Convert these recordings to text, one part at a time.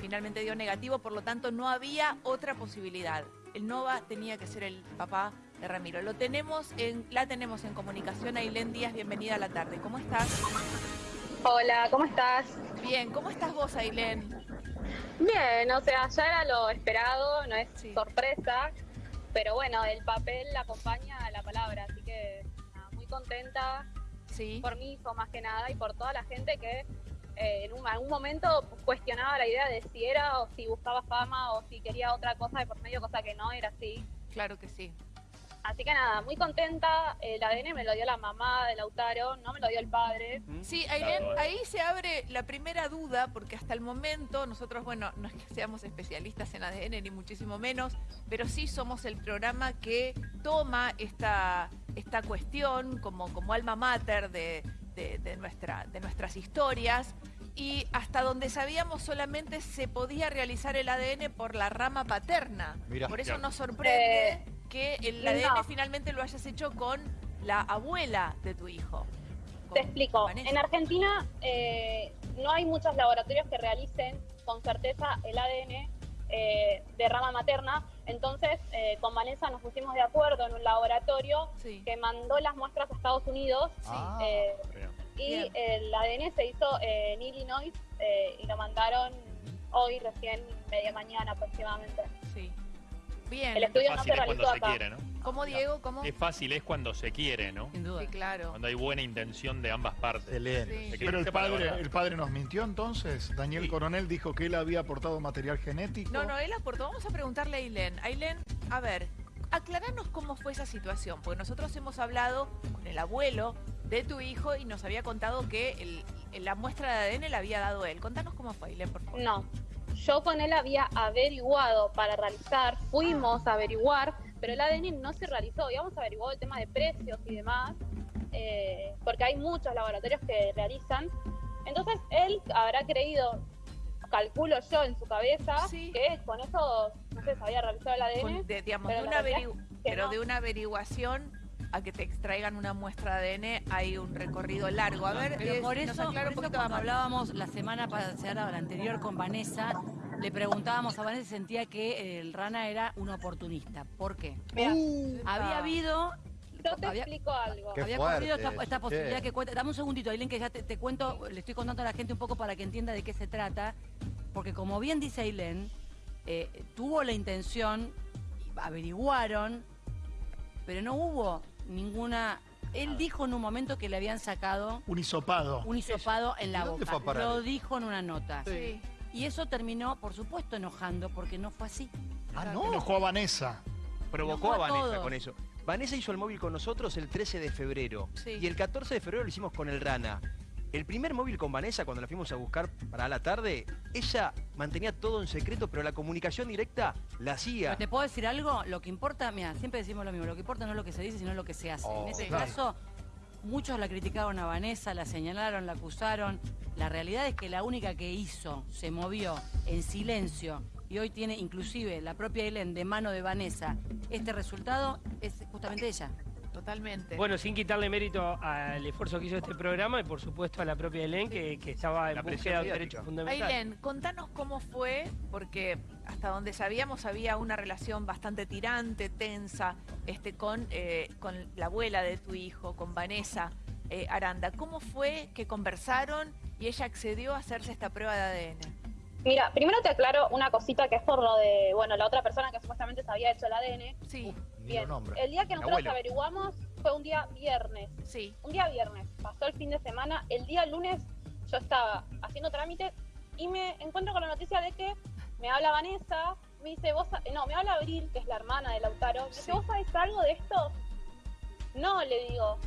finalmente dio negativo, por lo tanto no había otra posibilidad. El Nova tenía que ser el papá de Ramiro. Lo tenemos en, la tenemos en comunicación. Ailén Díaz, bienvenida a la tarde. ¿Cómo estás? Hola, ¿cómo estás? Bien, ¿cómo estás vos, Ailén? Bien, o sea, ya era lo esperado, no es sorpresa, pero bueno, el papel acompaña a la palabra, así que muy contenta sí. por mi hijo más que nada y por toda la gente que eh, en algún momento cuestionaba la idea de si era o si buscaba fama o si quería otra cosa de por medio, cosa que no era así. Claro que sí. Así que nada, muy contenta. El ADN me lo dio la mamá de Lautaro, no me lo dio el padre. Sí, ahí se abre la primera duda, porque hasta el momento nosotros, bueno, no es que seamos especialistas en ADN, ni muchísimo menos, pero sí somos el programa que toma esta, esta cuestión como, como alma mater de, nuestra, de nuestras historias y hasta donde sabíamos solamente se podía realizar el ADN por la rama paterna. por eso nos sorprende eh, que el ADN finalmente lo hayas hecho con la abuela de tu hijo. Te explico. En Argentina eh, no hay muchos laboratorios que realicen con certeza el ADN eh, de rama materna. Entonces, eh, con Vanessa nos pusimos de acuerdo en un laboratorio que mandó las muestras a Estados Unidos. Ah, y el ADN se hizo en Illinois y lo mandaron hoy, recién media mañana aproximadamente. Sí. Bien. El estudio no es cuando se quiere, ¿no? ¿Cómo, Diego? ¿Cómo? Es fácil es cuando se quiere, ¿no? Sin duda. Sí, claro. Cuando hay buena intención de ambas partes. Excelente. Pero el padre, el padre nos mintió entonces. Daniel Coronel dijo que él había aportado material genético. No, no, él aportó. Vamos a preguntarle a Ailén. Ailén, a ver, aclaranos cómo fue esa situación. Porque nosotros hemos hablado con el abuelo de tu hijo y nos había contado que la muestra de ADN la había dado él. Contanos cómo fue, Ailén, por favor. No, yo con él había averiguado para realizar, fuimos a averiguar, pero el ADN no se realizó. Habíamos averiguado el tema de precios y demás, eh, porque hay muchos laboratorios que realizan. Entonces él habrá creído, calculo yo en su cabeza, que con eso, no sé, se había realizado el ADN. pero de una averiguación a que te extraigan una muestra de ADN hay un recorrido largo. A ver, Pero por eso, cuando hablábamos la semana pasada, la anterior con Vanessa, le preguntábamos a Vanessa sentía que el Rana era un oportunista. ¿Por qué? Había habido yo te explico algo. había ocurrido esta, posibilidad que cuenta. Dame un segundito, Aileen, que ya te, cuento, le estoy contando a la gente un poco para que entienda de qué se trata. Porque como bien dice Aileen, eh, tuvo la intención, averiguaron, pero no hubo ninguna... Él dijo en un momento que le habían sacado... Un hisopado. Un hisopado en la boca. Lo dijo en una nota. Sí. Y eso terminó, por supuesto, enojando, porque no fue así. Ah, ¿no? Enojó a Vanessa. Provocó a, Vanessa con eso. Vanessa hizo el móvil con nosotros el 13 de febrero. Y el 14 de febrero lo hicimos con el Rana. El primer móvil con Vanessa, cuando la fuimos a buscar para la tarde, ella mantenía todo en secreto, pero la comunicación directa la hacía. ¿Te puedo decir algo? Lo que importa, mira, siempre decimos lo mismo, lo que importa no es lo que se dice, sino lo que se hace. en oh, este caso, muchos la criticaron a Vanessa, la señalaron, la acusaron. La realidad es que la única que hizo, se movió en silencio y hoy tiene inclusive la propia Helen de mano de Vanessa este resultado, es justamente ella. Totalmente. Bueno, sin quitarle mérito al esfuerzo que hizo este programa y por supuesto a la propia Helen que, estaba en búsqueda de derechos fundamentales. Helen, contanos cómo fue, porque hasta donde sabíamos había una relación bastante tirante, tensa, este, con, eh, con la abuela de tu hijo, con Vanessa eh, Aranda. ¿Cómo fue que conversaron y ella accedió a hacerse esta prueba de ADN? Mira, primero te aclaro una cosita que es por lo de, bueno, la otra persona que supuestamente se había hecho el ADN. Sí. Bien. El día que nosotros averiguamos fue un día viernes. Sí. Un día viernes. Pasó el fin de semana. El día lunes yo estaba haciendo trámite y me encuentro con la noticia de que me habla Vanessa, me dice, vos, no, me habla Abril, que es la hermana de Lautaro, me dice, ¿vos sabés algo de esto? No, le digo,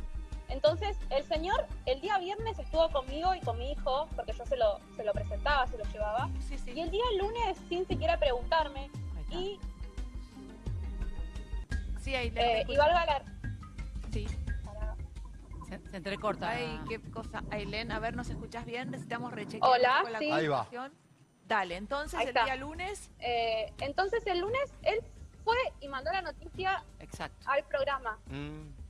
entonces, el señor el día viernes estuvo conmigo y con mi hijo, porque yo se lo, se lo presentaba, se lo llevaba. Y el día lunes, sin siquiera preguntarme, y... Sí, ahí eh, Y valga la... Sí. Se, entrecorta. Ay, qué cosa. Ailén, a ver, ¿nos escuchás bien? Necesitamos rechequear Hola, la sí. Ahí va. Dale, entonces el día lunes... Eh, entonces el lunes él fue y mandó la noticia Exacto. al programa. Mm.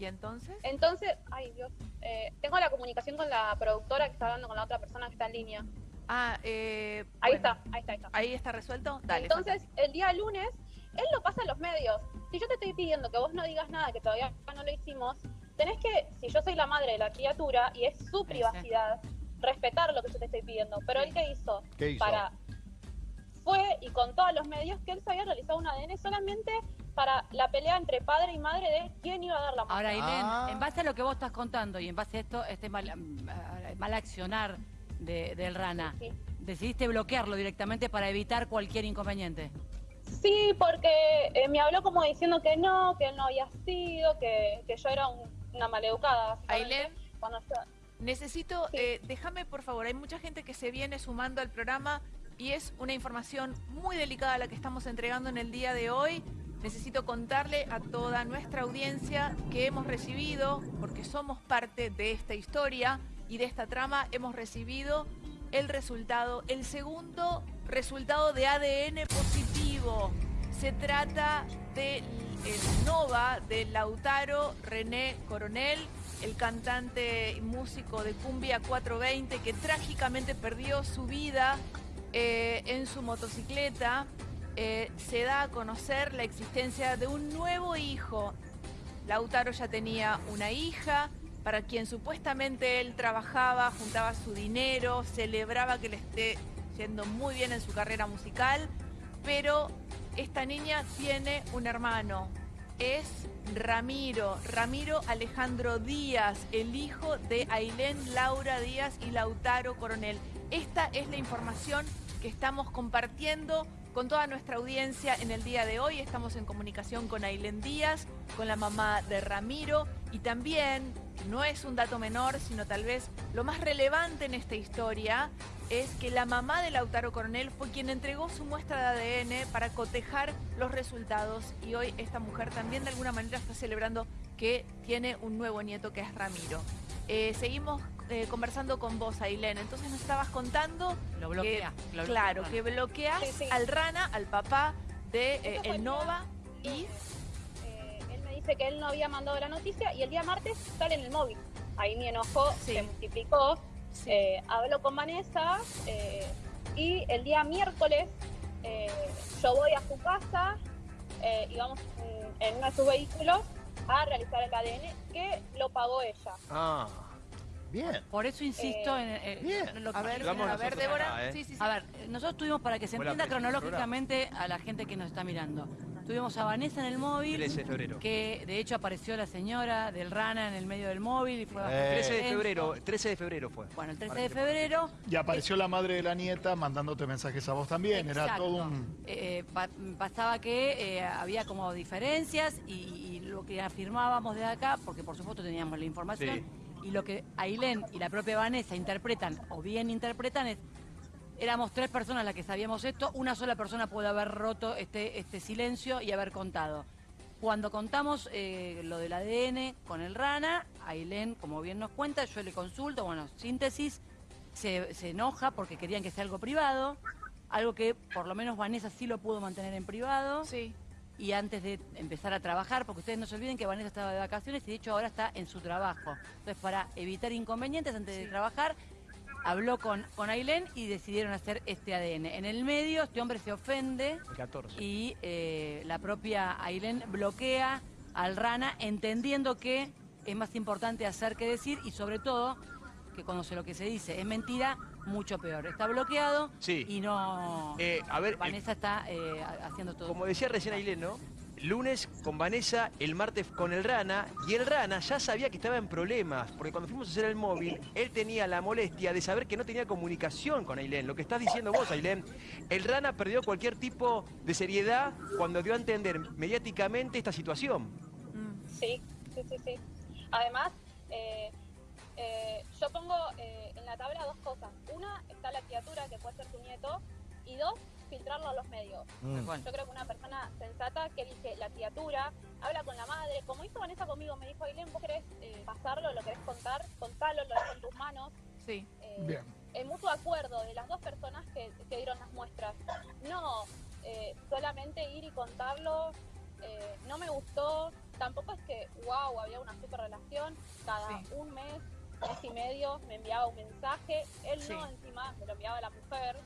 ¿Y entonces? Entonces, ay Dios, eh, tengo la comunicación con la productora que está hablando con la otra persona que está en línea. Ah, eh, ahí, está, ahí está, ahí está. Ahí está resuelto. Dale. Entonces, el día lunes, él lo pasa a los medios. Si yo te estoy pidiendo que vos no digas nada, que todavía no lo hicimos, tenés que, si yo soy la madre de la criatura y es su privacidad, respetar lo que yo te estoy pidiendo. Pero él qué hizo? ¿Qué hizo? Para fue y contó a los medios que él se había realizado un ADN solamente para la pelea entre padre y madre de quién iba a dar la muerte. Ahora, Ailén, ah. en base a lo que vos estás contando y en base a esto, este mal, mal accionar de, del Rana, decidiste bloquearlo directamente para evitar cualquier inconveniente. Sí, porque eh, me habló como diciendo que no, que él no había sido, que, que yo era una maleducada. Ailén, necesito, eh, déjame por favor, hay mucha gente que se viene sumando al programa y es una información muy delicada la que estamos entregando en el día de hoy. Necesito contarle a toda nuestra audiencia que hemos recibido, porque somos parte de esta historia y de esta trama, hemos recibido el resultado, el segundo resultado de ADN positivo. Se trata del Nova de Lautaro René Coronel, el cantante y músico de Cumbia 420 que trágicamente perdió su vida eh, en su motocicleta eh, se da a conocer la existencia de un nuevo hijo. Lautaro ya tenía una hija para quien supuestamente él trabajaba, juntaba su dinero, celebraba que le esté yendo muy bien en su carrera musical, pero esta niña tiene un hermano, es Ramiro, Ramiro Alejandro Díaz, el hijo de Ailén Laura Díaz y Lautaro Coronel. Esta es la información que estamos compartiendo con toda nuestra audiencia en el día de hoy. Estamos en comunicación con Ailén Díaz, con la mamá de Ramiro y también, no es un dato menor, sino tal vez lo más relevante en esta historia, es que la mamá de Lautaro Coronel fue quien entregó su muestra de ADN para cotejar los resultados y hoy esta mujer también de alguna manera está celebrando que tiene un nuevo nieto que es Ramiro. Eh, seguimos eh, conversando con vos, Ailén. Entonces nos estabas contando... Lo bloquea. claro, que bloqueas al Rana, al papá de eh, el Nova y... él me dice que él no había mandado la noticia y el día martes sale en el móvil. Ahí mi enojo se multiplicó. hablo con Vanessa y el día miércoles yo voy a su casa y vamos en uno de sus vehículos a realizar el ADN que lo pagó ella. Ah. Bien. Por eso insisto en, lo que... A ver, a ver Débora. ¿eh? sí, sí, sí. A ver, nosotros tuvimos, para que se entienda cronológicamente a la gente que nos está mirando, tuvimos a Vanessa en el móvil. 13 de febrero. Que de hecho apareció la señora del Rana en el medio del móvil y fue 13 de febrero, 13 de febrero fue. Bueno, el 13 de febrero. Y apareció la madre de la nieta mandándote mensajes a vos también. Era todo un. Eh, pasaba que eh, había como diferencias y, lo que afirmábamos de acá, porque por supuesto teníamos la información y lo que Ailén y la propia Vanessa interpretan o bien interpretan es éramos tres personas las que sabíamos esto, una sola persona puede haber roto este, este silencio y haber contado. Cuando contamos eh, lo del ADN con el Rana, Ailén, como bien nos cuenta, yo le consulto, bueno, síntesis, se, se enoja porque querían que sea algo privado, algo que por lo menos Vanessa sí lo pudo mantener en privado. Sí y antes de empezar a trabajar, porque ustedes no se olviden que Vanessa estaba de vacaciones y de hecho ahora está en su trabajo. Entonces, para evitar inconvenientes antes de trabajar, habló con, con Ailén y decidieron hacer este ADN. En el medio, este hombre se ofende y eh, la propia Ailén bloquea al Rana, entendiendo que es más importante hacer que decir y sobre todo que cuando se lo que se dice es mentira, mucho peor. Está bloqueado y no... Eh, a ver, Vanessa está eh, haciendo todo. Como decía recién Ailén, ¿no? Lunes con Vanessa, el martes con el Rana, y el Rana ya sabía que estaba en problemas, porque cuando fuimos a hacer el móvil, él tenía la molestia de saber que no tenía comunicación con Ailén. Lo que estás diciendo vos, Ailén, el Rana perdió cualquier tipo de seriedad cuando dio a entender mediáticamente esta situación. Sí, sí, sí, sí. Además, eh, yo pongo en la tabla dos cosas. Una, está la criatura que puede ser tu nieto, y dos, filtrarlo a los medios. Mm. Yo creo que una persona sensata que dice la criatura, habla con la madre, como hizo Vanessa conmigo, me dijo, Ailén, vos querés eh, pasarlo, lo querés contar, contalo, lo dejo en tus manos. Sí. Eh, Bien. En mutuo acuerdo de las dos personas que, dieron las muestras. No eh, solamente ir y contarlo, no me gustó, tampoco es que, wow, había una super relación, cada un mes mes y medio me enviaba un mensaje, él no encima, me lo enviaba la mujer,